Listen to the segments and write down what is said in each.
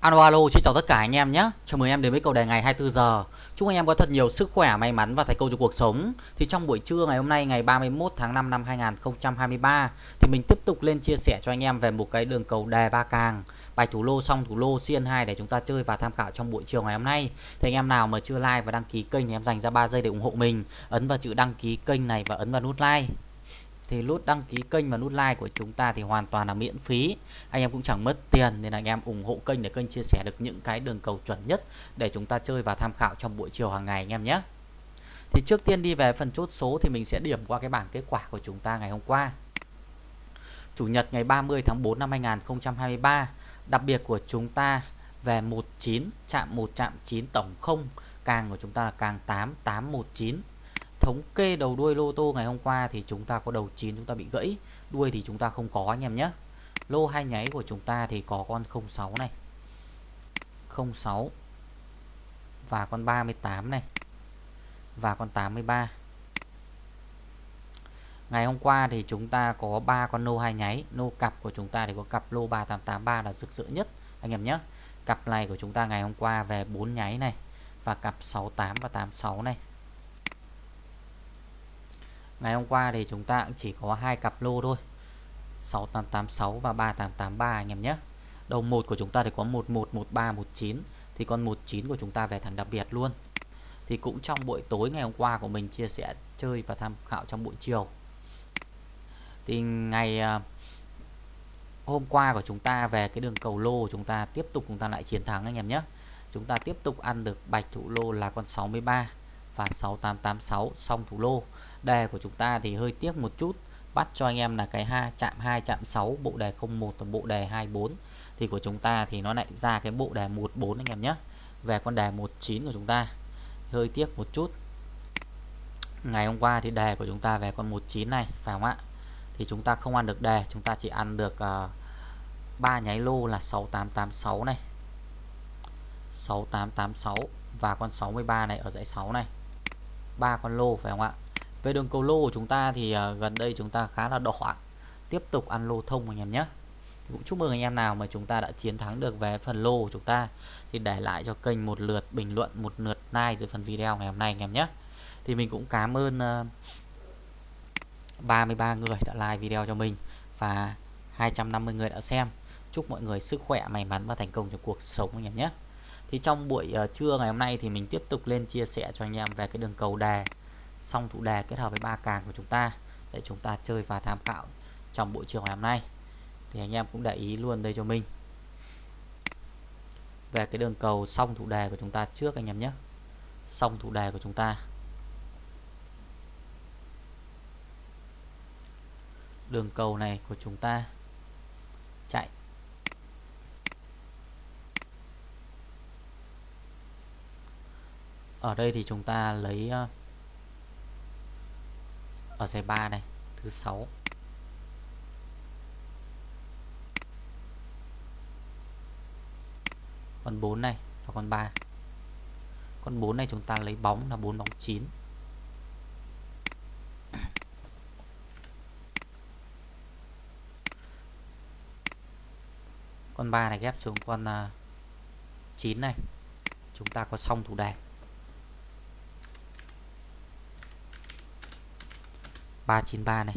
Alo alo, xin chào tất cả anh em nhé. Chào mừng em đến với cầu đề ngày 24 giờ. Chúc anh em có thật nhiều sức khỏe, may mắn và thành công trong cuộc sống. Thì trong buổi trưa ngày hôm nay ngày 31 tháng 5 năm 2023 thì mình tiếp tục lên chia sẻ cho anh em về một cái đường cầu đề ba càng, bài thủ lô xong thủ lô xiên 2 để chúng ta chơi và tham khảo trong buổi chiều ngày hôm nay. Thì anh em nào mà chưa like và đăng ký kênh thì em dành ra 3 giây để ủng hộ mình. Ấn vào chữ đăng ký kênh này và ấn vào nút like thì nút đăng ký kênh và nút like của chúng ta thì hoàn toàn là miễn phí. Anh em cũng chẳng mất tiền nên anh em ủng hộ kênh để kênh chia sẻ được những cái đường cầu chuẩn nhất để chúng ta chơi và tham khảo trong buổi chiều hàng ngày anh em nhé. Thì trước tiên đi về phần chốt số thì mình sẽ điểm qua cái bảng kết quả của chúng ta ngày hôm qua. Chủ nhật ngày 30 tháng 4 năm 2023 đặc biệt của chúng ta về 19 chạm 1 chạm 9 tổng 0 càng của chúng ta là càng 8 819 thống kê đầu đuôi lô tô ngày hôm qua thì chúng ta có đầu 9 chúng ta bị gãy. Đuôi thì chúng ta không có, anh em nhé. Lô hai nháy của chúng ta thì có con 06 này 06 và con 38 này, và con 83 Ngày hôm qua thì chúng ta có ba con lô hai nháy. Lô cặp của chúng ta thì có cặp lô 3883 là rực rỡ nhất, anh em nhé. Cặp này của chúng ta ngày hôm qua về 4 nháy này Và cặp 68 và 86 này. Ngày hôm qua thì chúng ta cũng chỉ có hai cặp lô thôi. 6886 và 3883 anh em nhé. Đầu một của chúng ta thì có 111319 Thì con 19 của chúng ta về thằng đặc biệt luôn. Thì cũng trong buổi tối ngày hôm qua của mình chia sẻ chơi và tham khảo trong buổi chiều. Thì ngày à, hôm qua của chúng ta về cái đường cầu lô, chúng ta tiếp tục, chúng ta lại chiến thắng anh em nhé. Chúng ta tiếp tục ăn được bạch thủ lô là con 63 và 6886 xong thủ lô đề của chúng ta thì hơi tiếc một chút. Bắt cho anh em là cái ha chạm 2 chạm 6 bộ đề 01 và bộ đề 24 thì của chúng ta thì nó lại ra cái bộ đề 14 anh em nhé. Về con đề 19 của chúng ta. Hơi tiếc một chút. Ngày hôm qua thì đề của chúng ta về con 19 này phải không ạ? Thì chúng ta không ăn được đề chúng ta chỉ ăn được ờ, uh, 3 nháy lô là 6886 này. 6886 và con 63 này ở dãy 6 này. Ba con lô phải không ạ? Về đường cầu lô của chúng ta thì uh, gần đây chúng ta khá là đỏ tiếp tục ăn lô thông anh em nhé. Cũng chúc mừng anh em nào mà chúng ta đã chiến thắng được về phần lô của chúng ta thì để lại cho kênh một lượt bình luận một lượt like dưới phần video ngày hôm nay anh em nhé. Thì mình cũng cảm ơn à, uh, 33 người đã like video cho mình và 250 người đã xem. Chúc mọi người sức khỏe may mắn và thành công trong cuộc sống anh em nhé. Thì trong buổi uh, trưa ngày hôm nay thì mình tiếp tục lên chia sẻ cho anh em về cái đường cầu đề song thủ đề kết hợp với ba càng của chúng ta để chúng ta chơi và tham khảo trong buổi chiều ngày hôm nay. Thì anh em cũng để ý luôn đây cho mình. Về cái đường cầu song thủ đề của chúng ta trước anh em nhé. Song thủ đề của chúng ta. Đường cầu này của chúng ta chạy. Ở đây thì chúng ta lấy ờ, ở giải 3 này, thứ 6 con 4 này và con 3 con 4 này chúng ta lấy bóng là 4 bóng 9 con 3 này ghép xuống con à, 9 này. Chúng ta có xong thủ đề 393 này.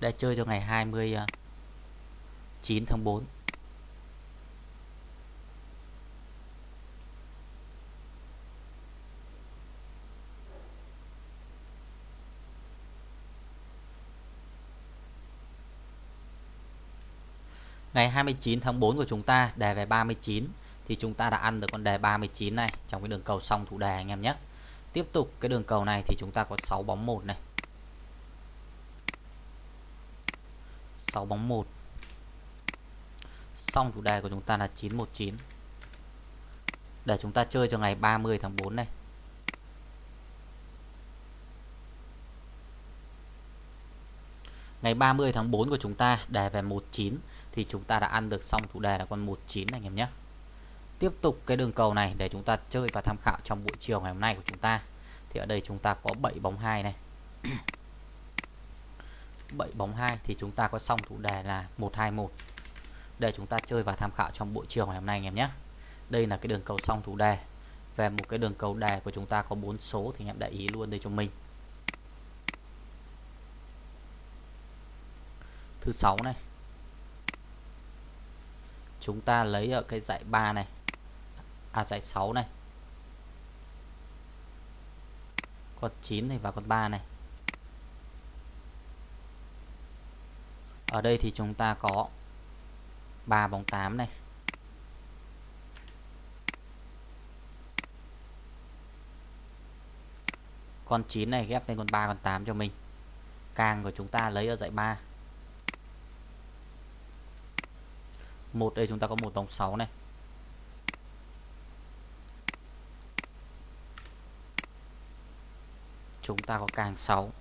Để chơi cho ngày 29 ờ, tháng 4 Ngày 29 tháng 4 của chúng ta đề về 39 thì chúng ta đã ăn được con đề 39 này. Trong cái đường cầu song thủ đề anh em nhé. Tiếp tục cái đường cầu này thì chúng ta có 6 bóng 1 này. 6 bóng 1 song thủ đề của chúng ta là 919 để chúng ta chơi cho ngày 30 tháng 4 này. Ngày 30 tháng 4 của chúng ta, đề về 19 thì chúng ta đã ăn được xong thủ đề là con 19 anh em nhé tiếp tục cái đường cầu này để chúng ta chơi và tham khảo trong buổi chiều ngày hôm nay của chúng ta. Thì ở đây chúng ta có 7 bóng 2 này. 7 bóng 2 thì chúng ta có xong thủ đề là 121 để chúng ta chơi và tham khảo trong buổi chiều ngày hôm nay anh em nhé. Đây là cái đường cầu xong thủ đề. Về một cái đường cầu đề của chúng ta có bốn số thì anh em để ý luôn đây cho mình. Thứ sáu này. Chúng ta lấy ở cái dãy 3 này à giải 6 này. Con 9 này và con 3 này. Ở đây thì chúng ta có 3 bóng 8 này. Con 9 này ghép lên con 3 con 8 cho mình. Càng của chúng ta lấy ở dãy 3 một đây chúng ta có một bóng 6 này. Chúng ta có càng 6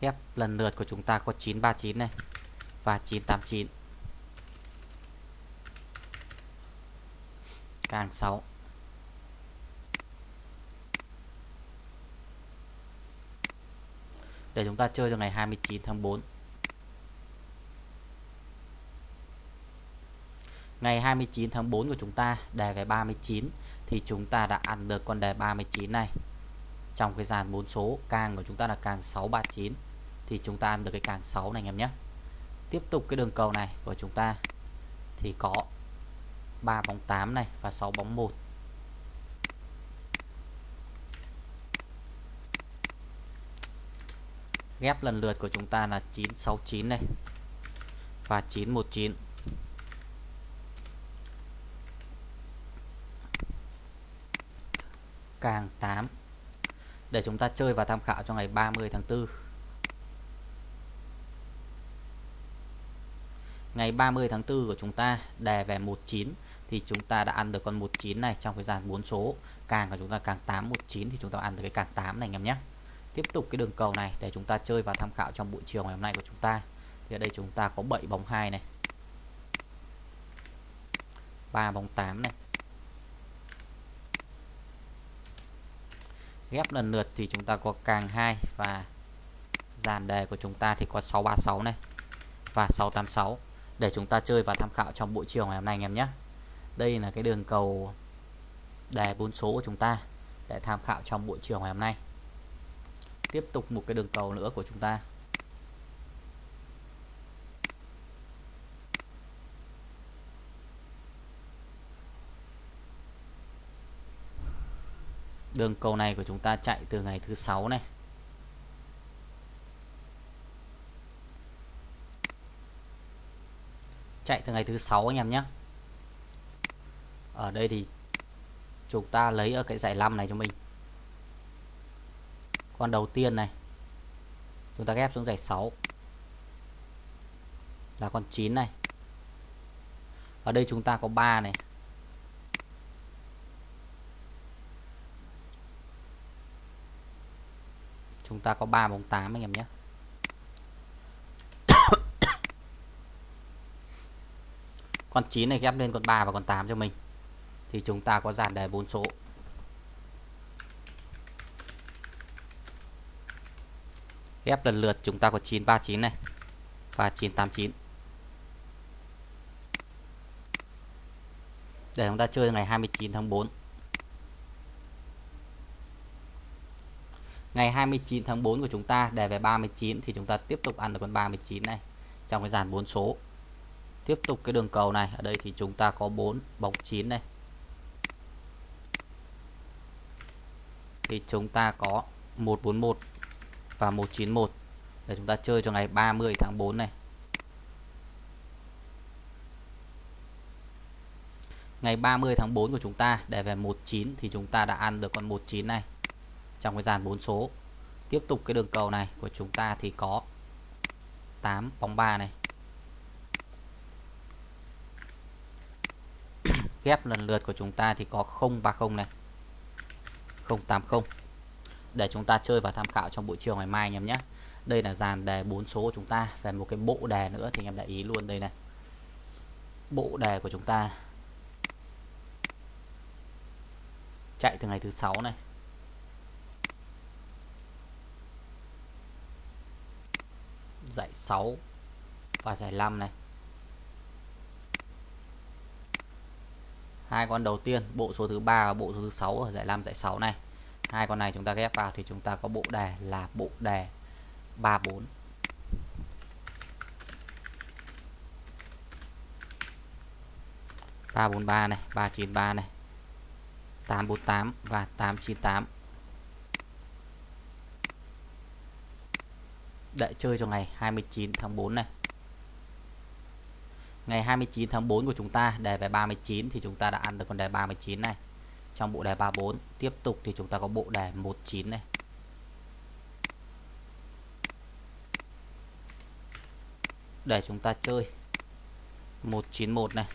ghép lần lượt của chúng ta có 939 này và 989 càng 6 để chúng ta chơi cho ngày 29 tháng 4 ngày 29 tháng 4 của chúng ta đề về 39 thì chúng ta đã ăn được con đề 39 này. Trong cái dàn 4 số, càng của chúng ta là càng 639 thì chúng ta ăn được cái càng 6 này anh em nhé. Tiếp tục cái đường cầu này của chúng ta, thì có 3 bóng 8 này và 6 bóng 1 ghép lần lượt của chúng ta là 969 này và 919 càng 8 để chúng ta chơi và tham khảo cho ngày 30 tháng 4 ngày 30 tháng 4 của chúng ta đề về 19 thì chúng ta đã ăn được con 19 này trong cái dàn 4 số. Càng của chúng ta càng 8 19 thì chúng ta ăn được cái càng 8 này anh em nhé. Tiếp tục cái đường cầu này để chúng ta chơi và tham khảo trong buổi chiều ngày hôm nay của chúng ta. Thì ở đây chúng ta có 7 bóng 2 này. 3 bóng 8 này. Ghép lần lượt thì chúng ta có càng 2 và dàn đề của chúng ta thì có 636 này và 686 để chúng ta chơi và tham khảo trong buổi chiều ngày hôm nay anh em nhé. Đây là cái đường cầu đề bốn số của chúng ta để tham khảo trong buổi chiều ngày hôm nay. Tiếp tục một cái đường cầu nữa của chúng ta. Đường cầu này của chúng ta chạy từ ngày thứ sáu này. Chạy từ ngày thứ sáu anh em nhé. Ở đây thì chúng ta lấy ở cái giải 5 này cho mình. Con đầu tiên này, chúng ta ghép xuống giải 6 là con 9 này. Ở đây chúng ta có 3 này. Chúng ta có 3 bóng 8 anh em nhé. Con 9 này ghép lên con 3 và con 8 cho mình. Thì chúng ta có dàn đề 4 số. Ghép lần lượt chúng ta có 939 này và 989 để chúng ta chơi ngày 29 tháng 4 ngày 29 tháng 4 của chúng ta đề về 39 thì chúng ta tiếp tục ăn được con 39 này, trong cái dàn 4 số. Tiếp tục cái đường cầu này, ở đây thì chúng ta có 4 bóng 9 này. Thì chúng ta có 141 và 191 để chúng ta chơi cho ngày 30 tháng 4 này. Ngày 30 tháng 4 của chúng ta để về 19 thì chúng ta đã ăn được con 19 này trong cái dàn 4 số. Tiếp tục cái đường cầu này của chúng ta thì có 8 bóng 3 này. Ghép lần lượt của chúng ta thì có 030 này. 080 để chúng ta chơi và tham khảo trong buổi chiều ngày mai anh em nhé. Đây là dàn đề 4 số của chúng ta. Về một cái bộ đề nữa thì anh em để ý luôn đây này. Bộ đề của chúng ta chạy từ ngày thứ sáu này. Giải 6 và giải 5 này. Hai con đầu tiên, bộ số thứ ba và bộ số thứ sáu ở giải 5 giải 6 này. Hai con này chúng ta ghép vào thì chúng ta có bộ đề là bộ đề 34 343 này 393 này 848 và 898 để chơi cho ngày 29 tháng 4 này. Ngày 29 tháng 4 của chúng ta, đề về 39 thì chúng ta đã ăn được con đề 39 này. Trong bộ đề 34 tiếp tục thì chúng ta có bộ đề 19 này. Để chúng ta chơi 191 này.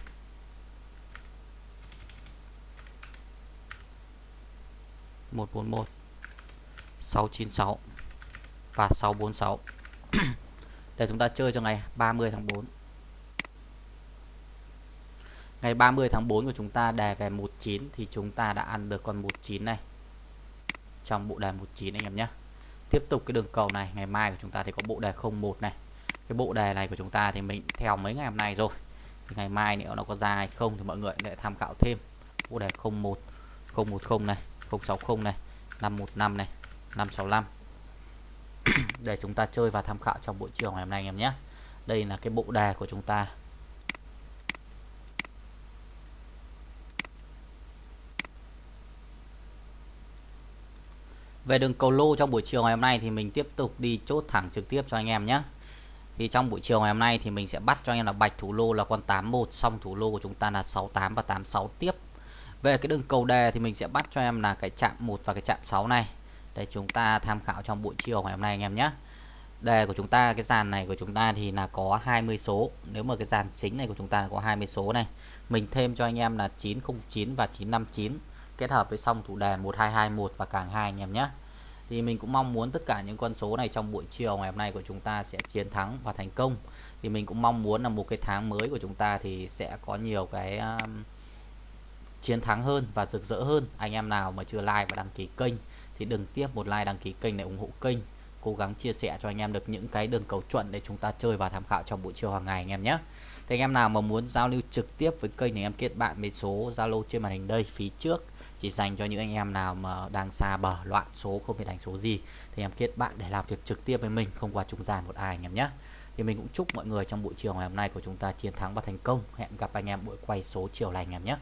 một bốn một, sáu chín sáu và sáu bốn sáu. để chúng ta chơi cho ngày 30 tháng 4 ngày 30 tháng 4 của chúng ta đề về 19 thì chúng ta đã ăn được con 19 này. Trong bộ đề 19 anh em nhé. Tiếp tục cái đường cầu này, ngày mai của chúng ta thì có bộ đề 01 này. Cái bộ đề này của chúng ta thì mình theo mấy ngày hôm nay rồi. Thì ngày mai nếu nó có ra hay không thì mọi người lại tham khảo thêm. Bộ đề 01 010 này 060 này 515 này 565 để chúng ta chơi và tham khảo trong buổi chiều ngày hôm nay anh em nhé đây là cái bộ đề của chúng ta Về đường cầu lô trong buổi chiều ngày hôm nay thì mình tiếp tục đi chốt thẳng trực tiếp cho anh em nhé. Thì trong buổi chiều ngày hôm nay thì mình sẽ bắt cho anh em là bạch thủ lô là con 81 xong thủ lô của chúng ta là 68 và 86 tiếp. Về cái đường cầu đề thì mình sẽ bắt cho em là cái chạm 1 và cái chạm 6 này để chúng ta tham khảo trong buổi chiều ngày hôm nay anh em nhé. Đề của chúng ta cái dàn này của chúng ta thì là có 20 số. Nếu mà cái dàn chính này của chúng ta là có 20 số này. Mình thêm cho anh em là 909 và 959 kết hợp với song thủ đề 1221 và càng hai anh em nhé thì mình cũng mong muốn tất cả những con số này trong buổi chiều ngày hôm nay của chúng ta sẽ chiến thắng và thành công thì mình cũng mong muốn là một cái tháng mới của chúng ta thì sẽ có nhiều cái um, chiến thắng hơn và rực rỡ hơn anh em nào mà chưa like và đăng ký kênh thì đừng tiếp một like đăng ký kênh để ủng hộ kênh. Cố gắng chia sẻ cho anh em được những cái đường cầu chuẩn để chúng ta chơi và tham khảo trong buổi chiều hàng ngày anh em nhé. Thì anh em nào mà muốn giao lưu trực tiếp với kênh thì em kết bạn với số Zalo trên màn hình đây, phía trước. Chỉ dành cho những anh em nào mà đang xa bờ, loạn số, không thể đánh số gì, thì em kết bạn để làm việc trực tiếp với mình, không qua trung gian một ai anh em nhé. Thì mình cũng chúc mọi người trong buổi chiều ngày hôm nay của chúng ta chiến thắng và thành công. Hẹn gặp anh em buổi quay số chiều này anh em nhé.